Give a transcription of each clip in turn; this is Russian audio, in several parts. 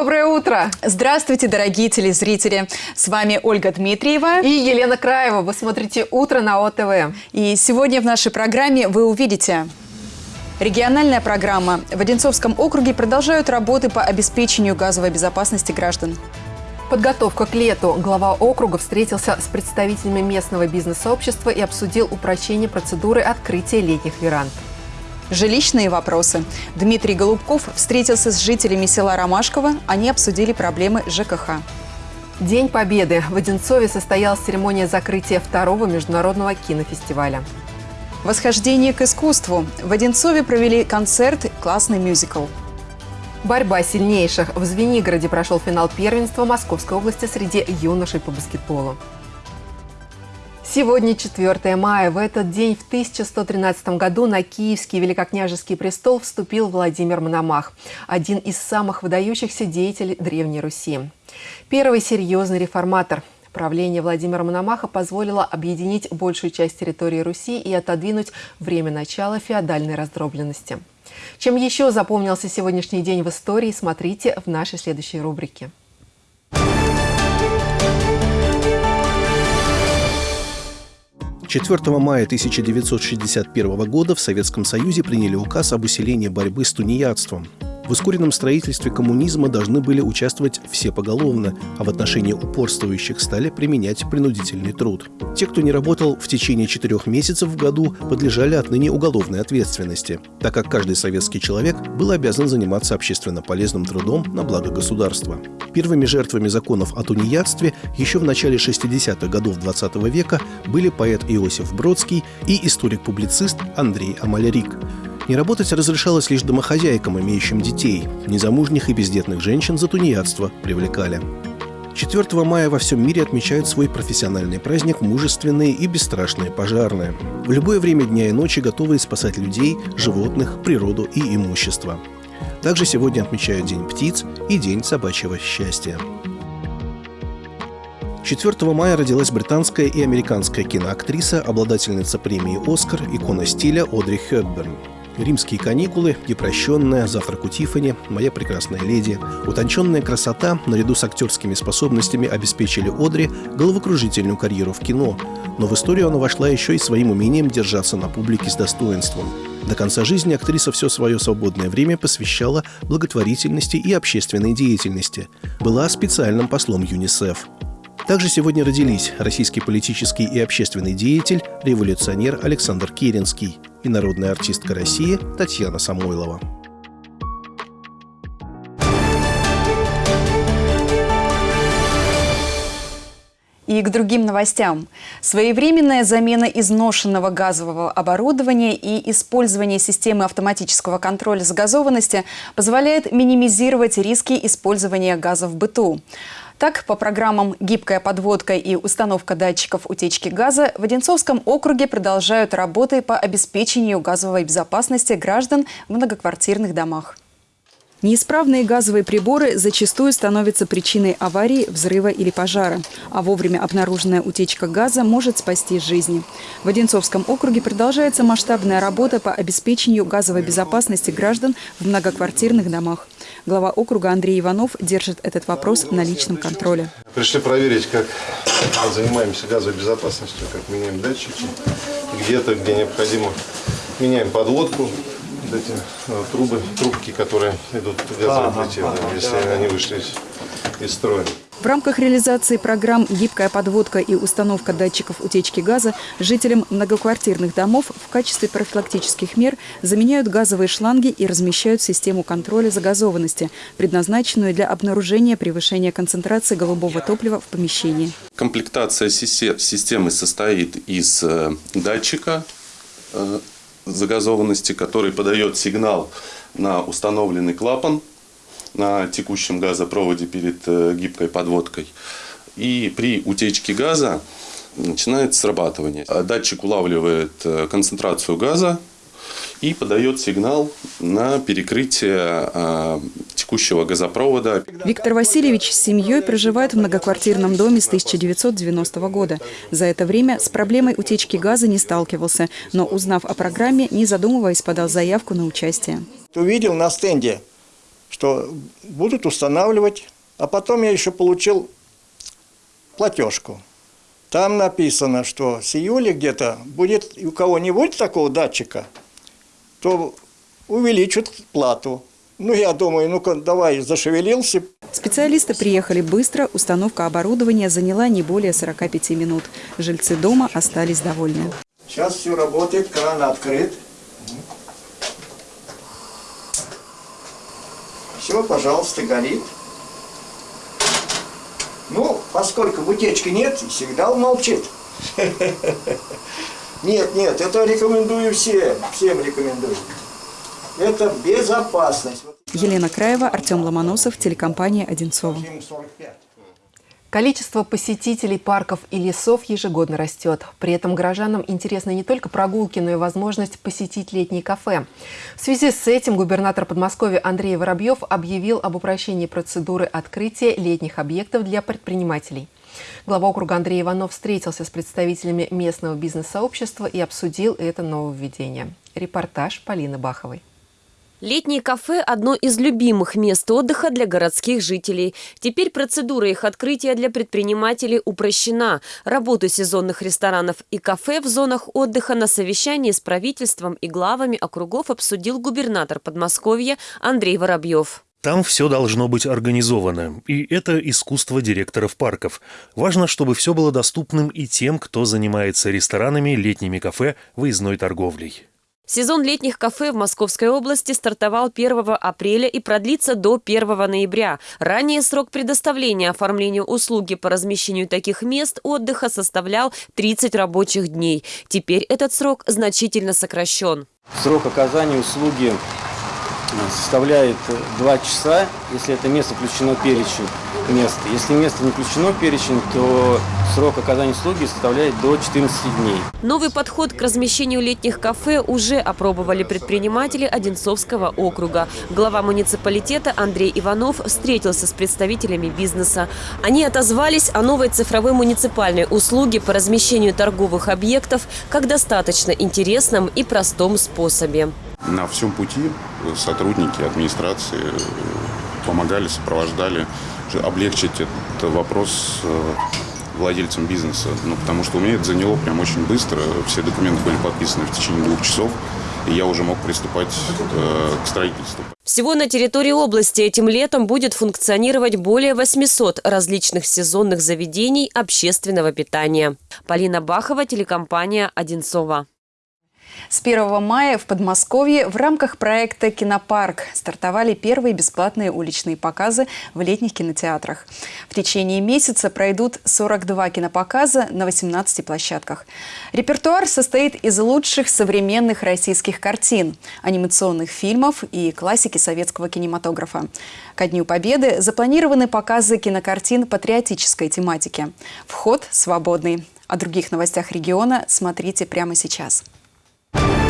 Доброе утро! Здравствуйте, дорогие телезрители! С вами Ольга Дмитриева и Елена Краева. Вы смотрите «Утро» на ОТВ. И сегодня в нашей программе вы увидите... Региональная программа. В Одинцовском округе продолжают работы по обеспечению газовой безопасности граждан. Подготовка к лету. Глава округа встретился с представителями местного бизнес-сообщества и обсудил упрощение процедуры открытия летних веранд. Жилищные вопросы. Дмитрий Голубков встретился с жителями села Ромашково. Они обсудили проблемы ЖКХ. День Победы. В Одинцове состоялась церемония закрытия второго международного кинофестиваля. Восхождение к искусству. В Одинцове провели концерт «Классный мюзикл». Борьба сильнейших. В Звенигороде прошел финал первенства Московской области среди юношей по баскетболу. Сегодня 4 мая. В этот день в 1113 году на Киевский великокняжеский престол вступил Владимир Мономах, один из самых выдающихся деятелей Древней Руси. Первый серьезный реформатор. Правление Владимира Мономаха позволило объединить большую часть территории Руси и отодвинуть время начала феодальной раздробленности. Чем еще запомнился сегодняшний день в истории, смотрите в нашей следующей рубрике. 4 мая 1961 года в Советском Союзе приняли указ об усилении борьбы с тунеядством. В ускоренном строительстве коммунизма должны были участвовать все поголовно, а в отношении упорствующих стали применять принудительный труд. Те, кто не работал в течение четырех месяцев в году, подлежали отныне уголовной ответственности, так как каждый советский человек был обязан заниматься общественно полезным трудом на благо государства. Первыми жертвами законов о тунеядстве еще в начале 60-х годов XX -го века были поэт Иосиф Бродский и историк-публицист Андрей Амалярик. Не работать разрешалось лишь домохозяйкам, имеющим детей. Незамужних и бездетных женщин за тунеядство привлекали. 4 мая во всем мире отмечают свой профессиональный праздник мужественные и бесстрашные пожарные. В любое время дня и ночи готовые спасать людей, животных, природу и имущество. Также сегодня отмечают День птиц и День собачьего счастья. 4 мая родилась британская и американская киноактриса, обладательница премии «Оскар», икона стиля Одри Хепберн. Римские каникулы, непрощенная, завтрак у Тиффани, моя прекрасная леди. Утонченная красота, наряду с актерскими способностями, обеспечили Одри головокружительную карьеру в кино. Но в историю она вошла еще и своим умением держаться на публике с достоинством. До конца жизни актриса все свое свободное время посвящала благотворительности и общественной деятельности. Была специальным послом ЮНИСЕФ. Также сегодня родились российский политический и общественный деятель, революционер Александр Керенский и народная артистка России Татьяна Самойлова. И к другим новостям. Своевременная замена изношенного газового оборудования и использование системы автоматического контроля загазованности позволяет минимизировать риски использования газа в быту. Так, по программам «Гибкая подводка» и установка датчиков утечки газа в Одинцовском округе продолжают работы по обеспечению газовой безопасности граждан в многоквартирных домах. Неисправные газовые приборы зачастую становятся причиной аварии, взрыва или пожара, а вовремя обнаруженная утечка газа может спасти жизни. В Одинцовском округе продолжается масштабная работа по обеспечению газовой безопасности граждан в многоквартирных домах. Глава округа Андрей Иванов держит этот вопрос на личном контроле. Пришли проверить, как занимаемся газовой безопасностью, как меняем датчики, где-то, где необходимо, меняем подводку, вот эти ну, трубы, трубки, которые идут в газовое плите, ага, ага, если да. они вышли из, из строя. В рамках реализации программ «Гибкая подводка» и установка датчиков утечки газа жителям многоквартирных домов в качестве профилактических мер заменяют газовые шланги и размещают систему контроля загазованности, предназначенную для обнаружения превышения концентрации голубого топлива в помещении. Комплектация системы состоит из э, датчика э, загазованности, который подает сигнал на установленный клапан на текущем газопроводе перед э, гибкой подводкой. И при утечке газа начинает срабатывание. Датчик улавливает э, концентрацию газа и подает сигнал на перекрытие э, текущего газопровода. Виктор Васильевич с семьей проживает в многоквартирном доме с 1990 года. За это время с проблемой утечки газа не сталкивался, но узнав о программе, не задумываясь, подал заявку на участие. Увидел на стенде что будут устанавливать, а потом я еще получил платежку. Там написано, что с июля где-то будет, у кого не будет такого датчика, то увеличат плату. Ну, я думаю, ну-ка, давай, зашевелился. Специалисты приехали быстро, установка оборудования заняла не более 45 минут. Жильцы дома остались довольны. Сейчас все работает, кран открыт. Все, пожалуйста, горит. Ну, поскольку утечки нет, всегда он молчит. Нет, нет, это рекомендую всем, всем рекомендую. Это безопасность. Елена Краева, Артем Ломоносов, телекомпания «Одинцова». Количество посетителей парков и лесов ежегодно растет. При этом горожанам интересны не только прогулки, но и возможность посетить летние кафе. В связи с этим губернатор Подмосковья Андрей Воробьев объявил об упрощении процедуры открытия летних объектов для предпринимателей. Глава округа Андрей Иванов встретился с представителями местного бизнес-сообщества и обсудил это нововведение. Репортаж Полины Баховой. Летние кафе – одно из любимых мест отдыха для городских жителей. Теперь процедура их открытия для предпринимателей упрощена. Работу сезонных ресторанов и кафе в зонах отдыха на совещании с правительством и главами округов обсудил губернатор Подмосковья Андрей Воробьев. Там все должно быть организовано, и это искусство директоров парков. Важно, чтобы все было доступным и тем, кто занимается ресторанами, летними кафе, выездной торговлей. Сезон летних кафе в Московской области стартовал 1 апреля и продлится до 1 ноября. Ранее срок предоставления оформления услуги по размещению таких мест отдыха составлял 30 рабочих дней. Теперь этот срок значительно сокращен. Срок оказания услуги составляет 2 часа, если это место включено в перечень мест. Если место не включено в перечень, то срок оказания услуги составляет до 14 дней. Новый подход к размещению летних кафе уже опробовали предприниматели Одинцовского округа. Глава муниципалитета Андрей Иванов встретился с представителями бизнеса. Они отозвались о новой цифровой муниципальной услуге по размещению торговых объектов как достаточно интересном и простом способе. На всем пути сотрудники администрации помогали, сопровождали, облегчить этот вопрос э, владельцам бизнеса. Ну, потому что у меня это заняло прям очень быстро. Все документы были подписаны в течение двух часов, и я уже мог приступать э, к строительству. Всего на территории области этим летом будет функционировать более 800 различных сезонных заведений общественного питания. Полина Бахова, телекомпания «Одинцова». С 1 мая в Подмосковье в рамках проекта «Кинопарк» стартовали первые бесплатные уличные показы в летних кинотеатрах. В течение месяца пройдут 42 кинопоказа на 18 площадках. Репертуар состоит из лучших современных российских картин, анимационных фильмов и классики советского кинематографа. Ко Дню Победы запланированы показы кинокартин патриотической тематики. Вход свободный. О других новостях региона смотрите прямо сейчас. В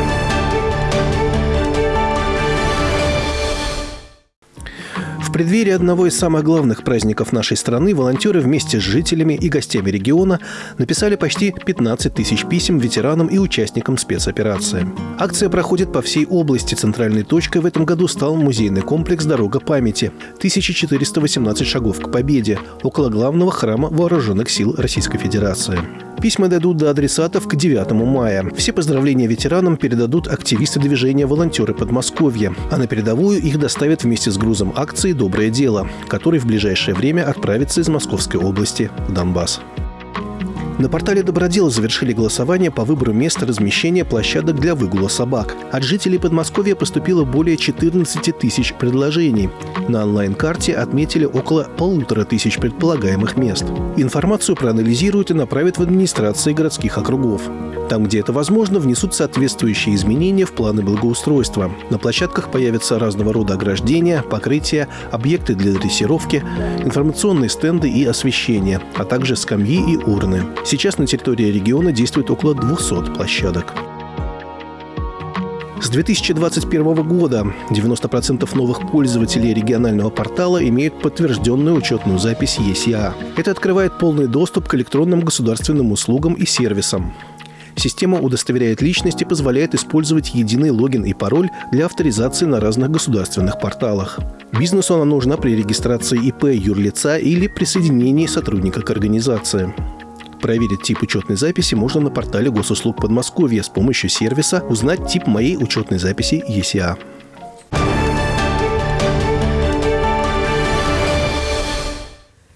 преддверии одного из самых главных праздников нашей страны волонтеры вместе с жителями и гостями региона написали почти 15 тысяч писем ветеранам и участникам спецоперации. Акция проходит по всей области. Центральной точкой в этом году стал музейный комплекс «Дорога памяти» 1418 шагов к победе около главного храма Вооруженных сил Российской Федерации. Письма дойдут до адресатов к 9 мая. Все поздравления ветеранам передадут активисты движения «Волонтеры Подмосковья», а на передовую их доставят вместе с грузом акции «Доброе дело», который в ближайшее время отправится из Московской области в Донбасс. На портале Добродела завершили голосование по выбору места размещения площадок для выгула собак. От жителей Подмосковья поступило более 14 тысяч предложений. На онлайн-карте отметили около полутора тысяч предполагаемых мест. Информацию проанализируют и направят в администрации городских округов. Там, где это возможно, внесут соответствующие изменения в планы благоустройства. На площадках появятся разного рода ограждения, покрытия, объекты для дрессировки, информационные стенды и освещение, а также скамьи и урны. Сейчас на территории региона действует около 200 площадок. С 2021 года 90% новых пользователей регионального портала имеют подтвержденную учетную запись ЕСИА. Это открывает полный доступ к электронным государственным услугам и сервисам. Система удостоверяет личность и позволяет использовать единый логин и пароль для авторизации на разных государственных порталах. Бизнесу она нужна при регистрации ИП юрлица или присоединении сотрудника к организации. Проверить тип учетной записи можно на портале госуслуг Подмосковья с помощью сервиса «Узнать тип моей учетной записи ЕСИА».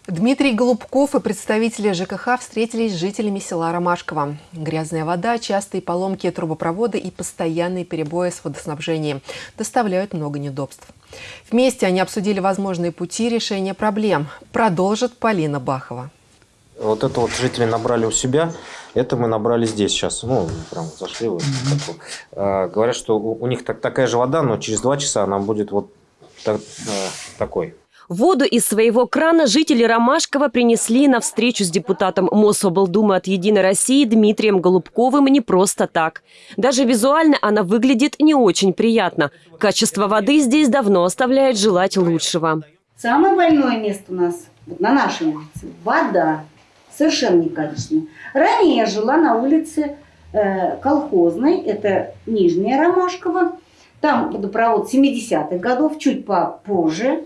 Дмитрий Голубков и представители ЖКХ встретились с жителями села Ромашково. Грязная вода, частые поломки трубопровода и постоянные перебои с водоснабжением доставляют много неудобств. Вместе они обсудили возможные пути решения проблем. Продолжит Полина Бахова. Вот это вот жители набрали у себя, это мы набрали здесь сейчас. Ну, прям зашли. Вот, mm-hmm. а, говорят, что у, у них так, такая же вода, но через два часа она будет вот так, а, такой. Воду из своего крана жители Ромашкова принесли на встречу с депутатом Мособлдумы от «Единой России» Дмитрием Голубковым не просто так. Даже визуально она выглядит не очень приятно. Качество воды здесь давно оставляет желать лучшего. Самое больное место у нас, вот на нашей улице, вода. Совершенно некачественная. Ранее я жила на улице э, колхозной, это Нижняя Ромашкова. Там водопровод 70-х годов, чуть попозже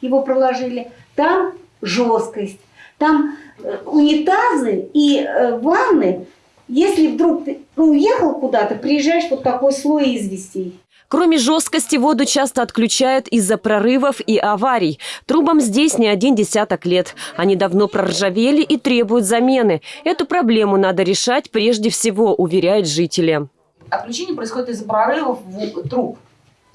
его проложили. Там жесткость, там э, унитазы и э, ванны. Если вдруг ты уехал куда-то, приезжаешь вот такой слой известей. Кроме жесткости, воду часто отключают из-за прорывов и аварий. Трубам здесь не один десяток лет. Они давно проржавели и требуют замены. Эту проблему надо решать прежде всего, уверяют жители. Отключение происходит из-за прорывов труб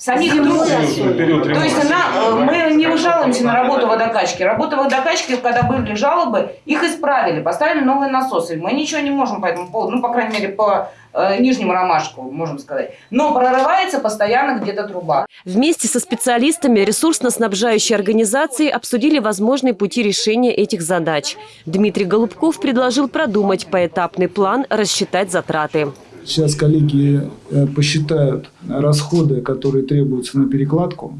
самих труб. То есть она, э, мы не жалуемся на работу водокачки. Работа водокачки, когда были жалобы, их исправили, поставили новые насосы. Мы ничего не можем по этому поводу, ну, по крайней мере, по э, нижнему ромашку, можем сказать. Но прорывается постоянно где-то труба. Вместе со специалистами ресурсно-снабжающей организации обсудили возможные пути решения этих задач. Дмитрий Голубков предложил продумать поэтапный план, рассчитать затраты. Сейчас коллеги э, посчитают расходы, которые требуются на перекладку.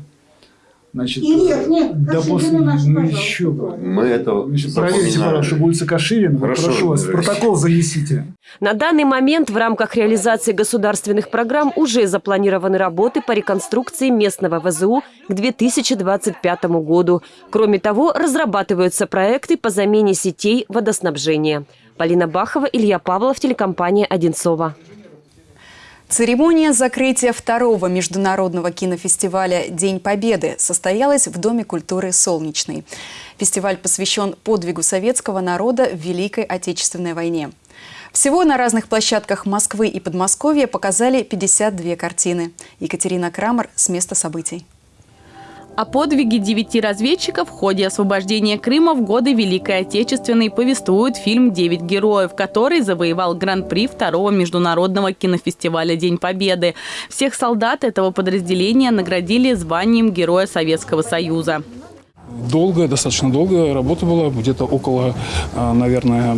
Значит, нет, нет, да после, нашу, ну еще. Мы это Значит, Проверьте, пожалуйста, улица Каширина. Хорошо, прошу вас, протокол занесите. На данный момент в рамках реализации государственных программ уже запланированы работы по реконструкции местного ВЗУ к 2025 году. Кроме того, разрабатываются проекты по замене сетей водоснабжения. Полина Бахова, Илья Павлов, телекомпания «Одинцова». Церемония закрытия второго международного кинофестиваля «День Победы» состоялась в Доме культуры «Солнечный». Фестиваль посвящен подвигу советского народа в Великой Отечественной войне. Всего на разных площадках Москвы и Подмосковья показали 52 картины. Екатерина Крамер с места событий. О подвиге девяти разведчиков в ходе освобождения Крыма в годы Великой Отечественной повествует фильм «Девять героев», который завоевал гран-при второго международного кинофестиваля «День Победы». Всех солдат этого подразделения наградили званием Героя Советского Союза. Долгая, достаточно долгая работа была, где-то около, а, наверное,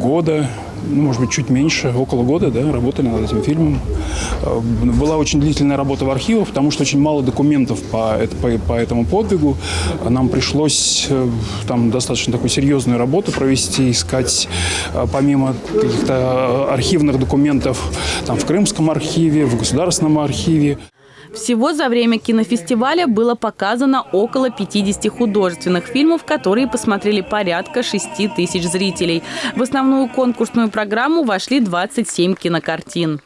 года ну, может быть, чуть меньше, около года, да, работали над этим фильмом. Э, была очень длительная работа в архивах, потому что очень мало документов по, по, по этому подвигу. Нам пришлось э, там достаточно такую серьезную работу провести, искать э, помимо каких-то архивных документов там, в Крымском архиве, в Государственном архиве. Всего за время кинофестиваля было показано около 50 художественных фильмов, которые посмотрели порядка 6 тысяч зрителей. В основную конкурсную программу вошли 27 кинокартин.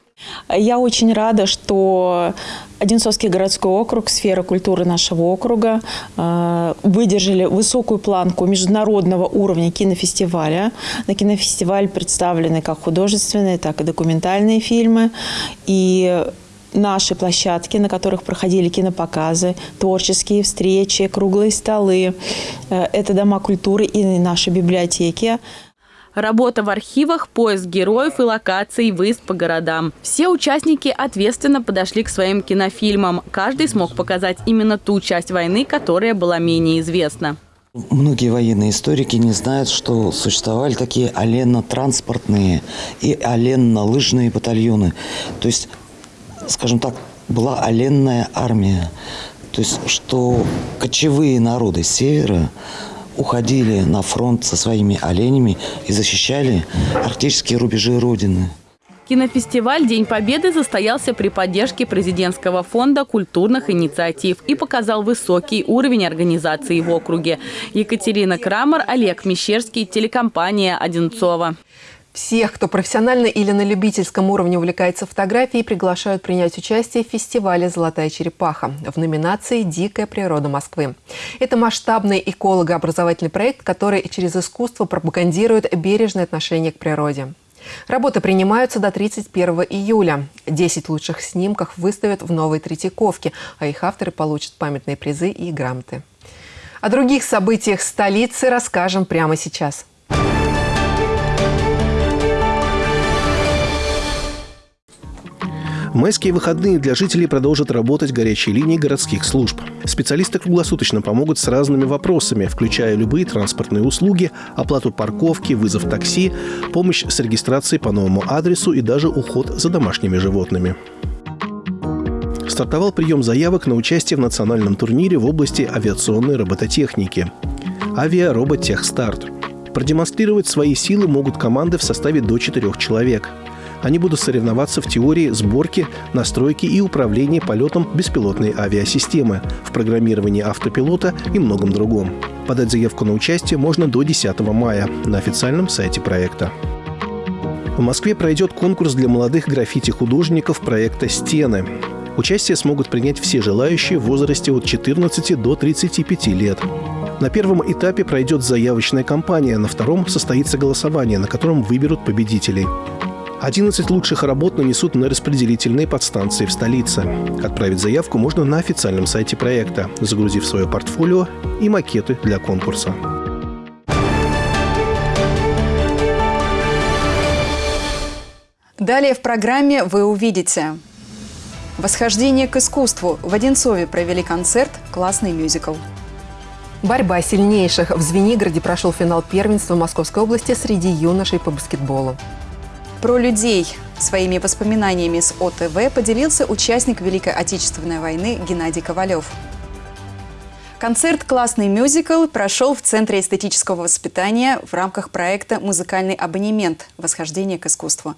Я очень рада, что Одинцовский городской округ, сфера культуры нашего округа э, выдержали высокую планку международного уровня кинофестиваля. На кинофестиваль представлены как художественные, так и документальные фильмы. И наши площадки, на которых проходили кинопоказы, творческие встречи, круглые столы. Э, это дома культуры и наши библиотеки. Работа в архивах, поиск героев и локаций, выезд по городам. Все участники ответственно подошли к своим кинофильмам. Каждый смог показать именно ту часть войны, которая была менее известна. Многие военные историки не знают, что существовали такие оленно-транспортные и оленно-лыжные батальоны. То есть скажем так, была оленная армия. То есть, что кочевые народы севера уходили на фронт со своими оленями и защищали арктические рубежи Родины. Кинофестиваль «День Победы» состоялся при поддержке президентского фонда культурных инициатив и показал высокий уровень организации в округе. Екатерина Крамер, Олег Мещерский, телекомпания «Одинцова». Всех, кто профессионально или на любительском уровне увлекается фотографией, приглашают принять участие в фестивале «Золотая черепаха» в номинации «Дикая природа Москвы». Это масштабный эколого-образовательный проект, который через искусство пропагандирует бережное отношение к природе. Работы принимаются до 31 июля. 10 лучших снимков выставят в Новой Третьяковке, а их авторы получат памятные призы и грамоты. О других событиях столицы расскажем прямо сейчас. Майские выходные для жителей продолжат работать горячие линии городских служб. Специалисты круглосуточно помогут с разными вопросами, включая любые транспортные услуги, оплату парковки, вызов такси, помощь с регистрацией по новому адресу и даже уход за домашними животными. Стартовал прием заявок на участие в национальном турнире в области авиационной робототехники. Авиароботехстарт. Продемонстрировать свои силы могут команды в составе до четырех человек – они будут соревноваться в теории сборки, настройки и управления полетом беспилотной авиасистемы, в программировании автопилота и многом другом. Подать заявку на участие можно до 10 мая на официальном сайте проекта. В Москве пройдет конкурс для молодых граффити-художников проекта «Стены». Участие смогут принять все желающие в возрасте от 14 до 35 лет. На первом этапе пройдет заявочная кампания, на втором состоится голосование, на котором выберут победителей. 11 лучших работ нанесут на распределительные подстанции в столице. Отправить заявку можно на официальном сайте проекта, загрузив свое портфолио и макеты для конкурса. Далее в программе вы увидите Восхождение к искусству. В Одинцове провели концерт «Классный мюзикл». Борьба сильнейших. В Звенигороде прошел финал первенства Московской области среди юношей по баскетболу. Про людей своими воспоминаниями с ОТВ поделился участник Великой Отечественной войны Геннадий Ковалев. Концерт «Классный мюзикл» прошел в Центре эстетического воспитания в рамках проекта «Музыкальный абонемент. Восхождение к искусству».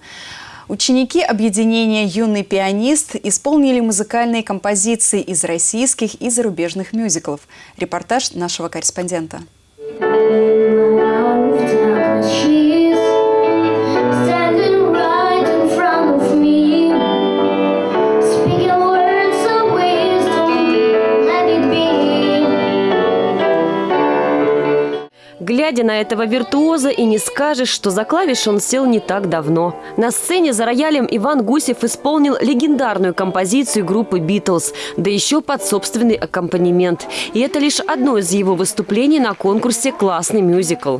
Ученики объединения «Юный пианист» исполнили музыкальные композиции из российских и зарубежных мюзиклов. Репортаж нашего корреспондента. Глядя на этого виртуоза, и не скажешь, что за клавиш он сел не так давно. На сцене за роялем Иван Гусев исполнил легендарную композицию группы «Битлз», да еще под собственный аккомпанемент. И это лишь одно из его выступлений на конкурсе «Классный мюзикл».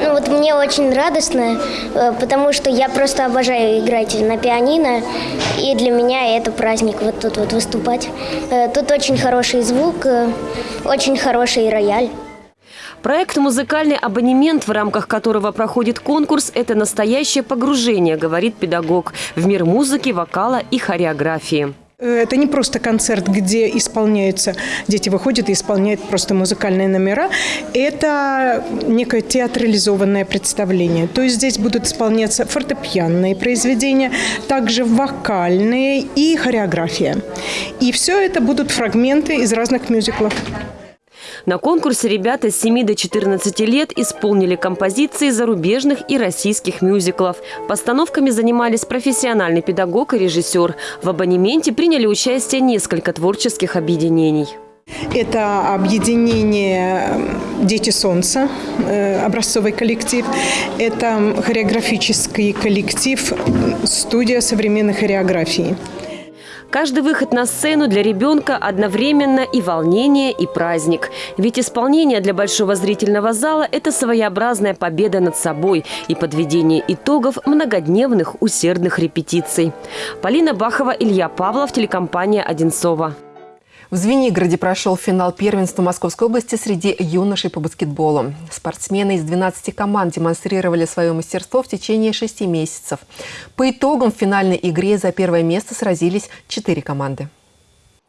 Ну вот мне очень радостно, э, потому что я просто обожаю играть на пианино, и для меня это праздник вот тут вот выступать. Э, тут очень хороший звук, э, очень хороший рояль. Проект «Музыкальный абонемент», в рамках которого проходит конкурс, это настоящее погружение, говорит педагог, в мир музыки, вокала и хореографии. Это не просто концерт, где исполняются, дети выходят и исполняют просто музыкальные номера. Это некое театрализованное представление. То есть здесь будут исполняться фортепианные произведения, также вокальные и хореография. И все это будут фрагменты из разных мюзиклов. На конкурсе ребята с 7 до 14 лет исполнили композиции зарубежных и российских мюзиклов. Постановками занимались профессиональный педагог и режиссер. В абонементе приняли участие несколько творческих объединений. Это объединение «Дети солнца», э, образцовый коллектив. Это хореографический коллектив «Студия современной хореографии». Каждый выход на сцену для ребенка одновременно и волнение, и праздник. Ведь исполнение для большого зрительного зала – это своеобразная победа над собой и подведение итогов многодневных усердных репетиций. Полина Бахова, Илья Павлов, телекомпания «Одинцова». В Звенигороде прошел финал первенства Московской области среди юношей по баскетболу. Спортсмены из 12 команд демонстрировали свое мастерство в течение шести месяцев. По итогам в финальной игре за первое место сразились четыре команды.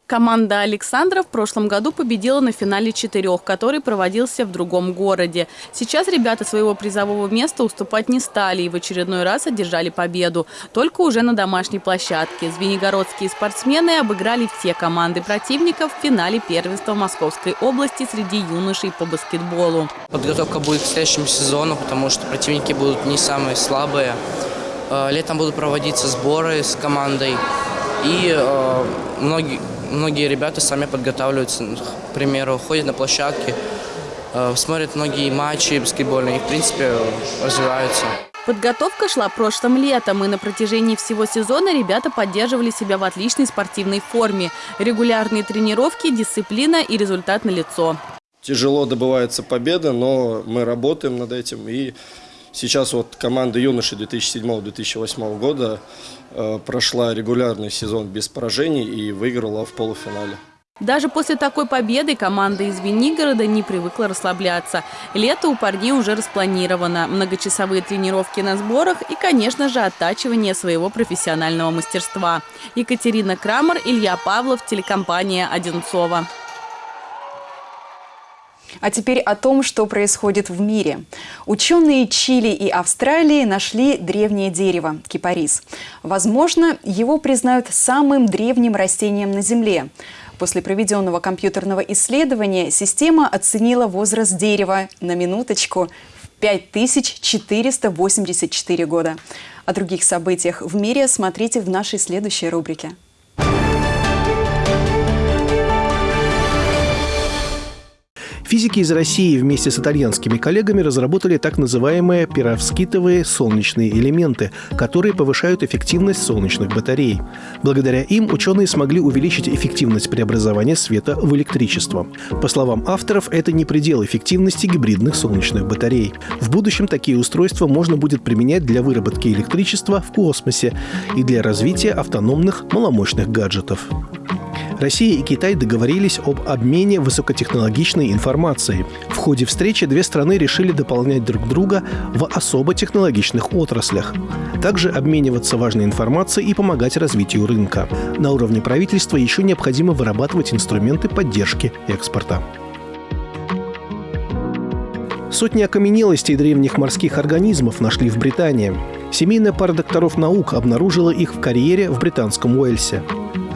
Команда Александра в прошлом году победила на финале четырех, который проводился в другом городе. Сейчас ребята своего призового места уступать не стали и в очередной раз одержали победу. Только уже на домашней площадке. Звенигородские спортсмены обыграли все команды противников в финале первенства Московской области среди юношей по баскетболу. Подготовка будет к следующему сезону, потому что противники будут не самые слабые. Э, летом будут проводиться сборы с командой. И э, многие многие ребята сами подготавливаются, к примеру, ходят на площадке, э, смотрят многие матчи баскетбольные и, в принципе, развиваются. Подготовка шла прошлым летом, и на протяжении всего сезона ребята поддерживали себя в отличной спортивной форме. Регулярные тренировки, дисциплина и результат на лицо. Тяжело добывается победа, но мы работаем над этим. И сейчас вот команда юноши 2007-2008 года Э, прошла регулярный сезон без поражений и выиграла в полуфинале. Даже после такой победы команда из Венигорода не привыкла расслабляться. Лето у парней уже распланировано. Многочасовые тренировки на сборах и, конечно же, оттачивание своего профессионального мастерства. Екатерина Крамер, Илья Павлов, телекомпания «Одинцова». А теперь о том, что происходит в мире. Ученые Чили и Австралии нашли древнее дерево – кипарис. Возможно, его признают самым древним растением на Земле. После проведенного компьютерного исследования система оценила возраст дерева на минуточку в 5484 года. О других событиях в мире смотрите в нашей следующей рубрике. Физики из России вместе с итальянскими коллегами разработали так называемые пировскитовые солнечные элементы, которые повышают эффективность солнечных батарей. Благодаря им ученые смогли увеличить эффективность преобразования света в электричество. По словам авторов, это не предел эффективности гибридных солнечных батарей. В будущем такие устройства можно будет применять для выработки электричества в космосе и для развития автономных маломощных гаджетов. Россия и Китай договорились об обмене высокотехнологичной информацией. В ходе встречи две страны решили дополнять друг друга в особо технологичных отраслях. Также обмениваться важной информацией и помогать развитию рынка. На уровне правительства еще необходимо вырабатывать инструменты поддержки экспорта. Сотни окаменелостей древних морских организмов нашли в Британии. Семейная пара докторов наук обнаружила их в карьере в британском Уэльсе.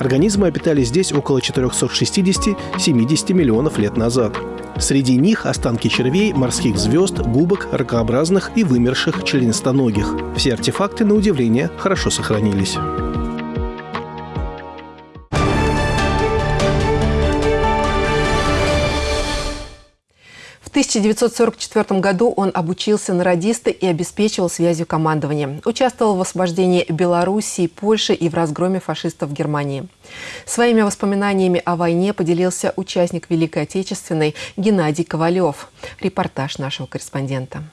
Организмы обитали здесь около 460-70 миллионов лет назад. Среди них останки червей, морских звезд, губок, ракообразных и вымерших членистоногих. Все артефакты, на удивление, хорошо сохранились. 1944 году он обучился на радиста и обеспечивал связью командования. Участвовал в освобождении Белоруссии, Польши и в разгроме фашистов в Германии. Своими воспоминаниями о войне поделился участник Великой Отечественной Геннадий Ковалев. Репортаж нашего корреспондента.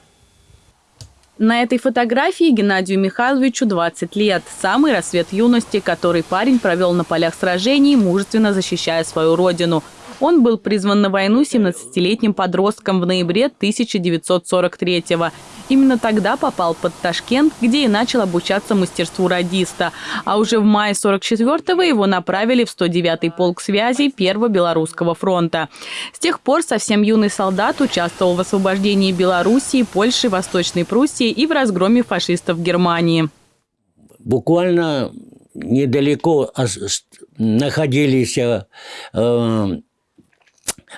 На этой фотографии Геннадию Михайловичу 20 лет. Самый рассвет юности, который парень провел на полях сражений, мужественно защищая свою родину – он был призван на войну 17-летним подростком в ноябре 1943-го. Именно тогда попал под Ташкент, где и начал обучаться мастерству радиста. А уже в мае 44-го его направили в 109-й полк связи Первого Белорусского фронта. С тех пор совсем юный солдат участвовал в освобождении Белоруссии, Польши, Восточной Пруссии и в разгроме фашистов в Германии. Буквально недалеко находились э,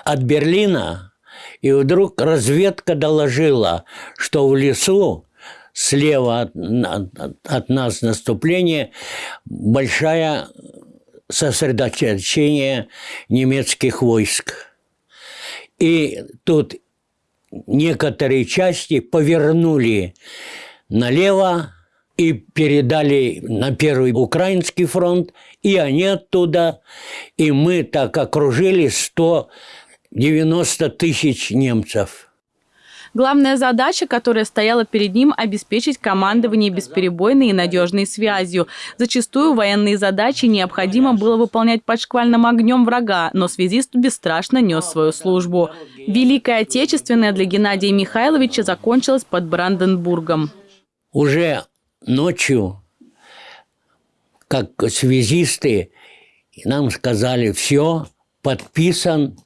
от Берлина, и вдруг разведка доложила, что в лесу слева от, от, от нас наступление большое сосредоточение немецких войск. И тут некоторые части повернули налево и передали на Первый Украинский фронт, и они оттуда, и мы так окружили 100 90 тысяч немцев. Главная задача, которая стояла перед ним – обеспечить командование бесперебойной и надежной связью. Зачастую военные задачи необходимо было выполнять под шквальным огнем врага, но связист бесстрашно нес свою службу. Великая Отечественная для Геннадия Михайловича закончилась под Бранденбургом. Уже ночью, как связисты, нам сказали, все, подписан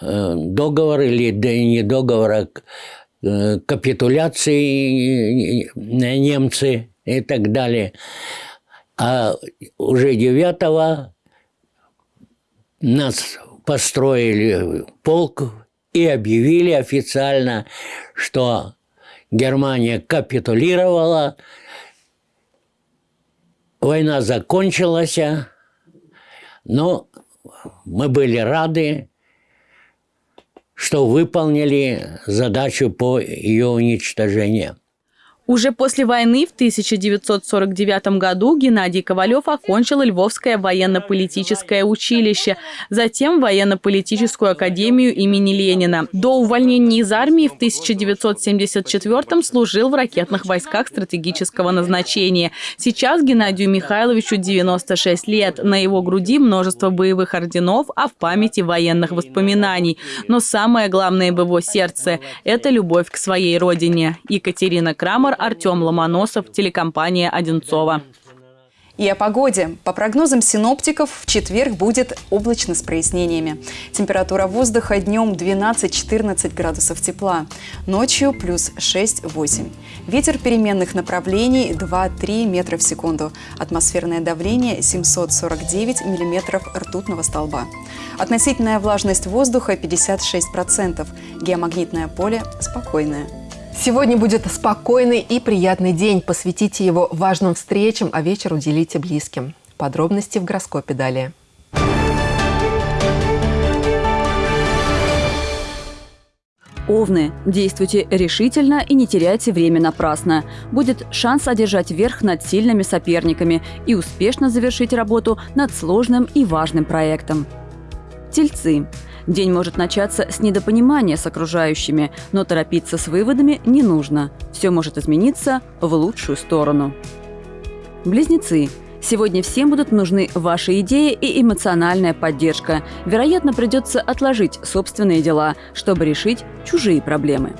договор или не договор, а э, капитуляции немцы и так далее. А уже девятого нас построили полк и объявили официально, что Германия капитулировала, война закончилась, но мы были рады, что выполнили задачу по ее уничтожению. Уже после войны в 1949 году Геннадий Ковалев окончил Львовское военно-политическое училище, затем военно-политическую академию имени Ленина. До увольнения из армии в 1974 служил в ракетных войсках стратегического назначения. Сейчас Геннадию Михайловичу 96 лет. На его груди множество боевых орденов, а в памяти военных воспоминаний. Но самое главное в его сердце – это любовь к своей родине. Екатерина Крамер, Артем Ломоносов, телекомпания «Одинцова». И о погоде. По прогнозам синоптиков, в четверг будет облачно с прояснениями. Температура воздуха днем 12-14 градусов тепла, ночью плюс 6-8. Ветер переменных направлений 2-3 метра в секунду. Атмосферное давление 749 миллиметров ртутного столба. Относительная влажность воздуха 56%. Геомагнитное поле спокойное. Сегодня будет спокойный и приятный день. Посвятите его важным встречам, а вечер уделите близким. Подробности в гороскопе далее. Овны. Действуйте решительно и не теряйте время напрасно. Будет шанс одержать верх над сильными соперниками и успешно завершить работу над сложным и важным проектом. Тельцы. День может начаться с недопонимания с окружающими, но торопиться с выводами не нужно. Все может измениться в лучшую сторону. Близнецы. Сегодня всем будут нужны ваши идеи и эмоциональная поддержка. Вероятно, придется отложить собственные дела, чтобы решить чужие проблемы.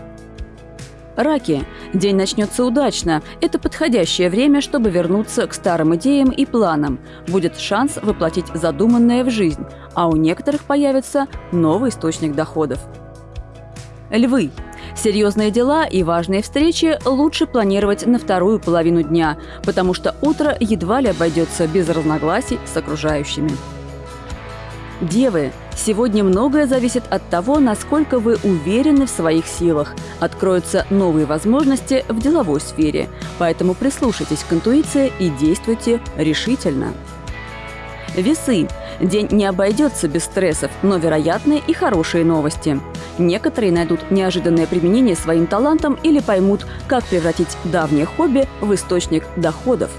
Раки. День начнется удачно. Это подходящее время, чтобы вернуться к старым идеям и планам. Будет шанс воплотить задуманное в жизнь, а у некоторых появится новый источник доходов. Львы. Серьезные дела и важные встречи лучше планировать на вторую половину дня, потому что утро едва ли обойдется без разногласий с окружающими. Девы, сегодня многое зависит от того, насколько вы уверены в своих силах. Откроются новые возможности в деловой сфере, поэтому прислушайтесь к интуиции и действуйте решительно. Весы. День не обойдется без стрессов, но вероятны и хорошие новости. Некоторые найдут неожиданное применение своим талантам или поймут, как превратить давнее хобби в источник доходов.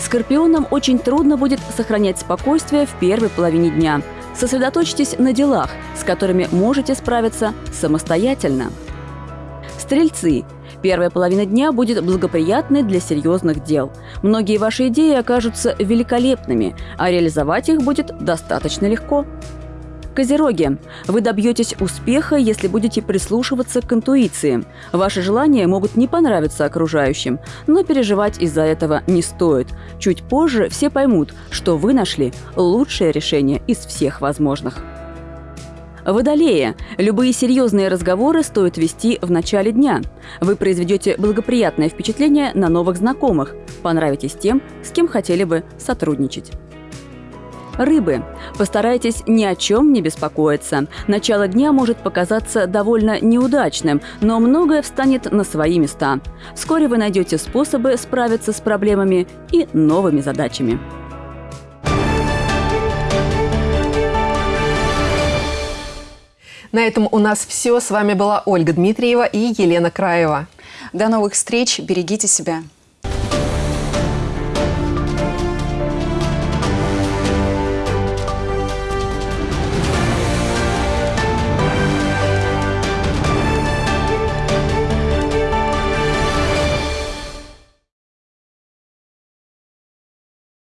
Скорпионам очень трудно будет сохранять спокойствие в первой половине дня. Сосредоточьтесь на делах, с которыми можете справиться самостоятельно. Стрельцы. Первая половина дня будет благоприятной для серьезных дел. Многие ваши идеи окажутся великолепными, а реализовать их будет достаточно легко. Козероги. Вы добьетесь успеха, если будете прислушиваться к интуиции. Ваши желания могут не понравиться окружающим, но переживать из-за этого не стоит. Чуть позже все поймут, что вы нашли лучшее решение из всех возможных. Водолея. Любые серьезные разговоры стоит вести в начале дня. Вы произведете благоприятное впечатление на новых знакомых, понравитесь тем, с кем хотели бы сотрудничать. Рыбы. Постарайтесь ни о чем не беспокоиться. Начало дня может показаться довольно неудачным, но многое встанет на свои места. Вскоре вы найдете способы справиться с проблемами и новыми задачами. На этом у нас все. С вами была Ольга Дмитриева и Елена Краева. До новых встреч. Берегите себя.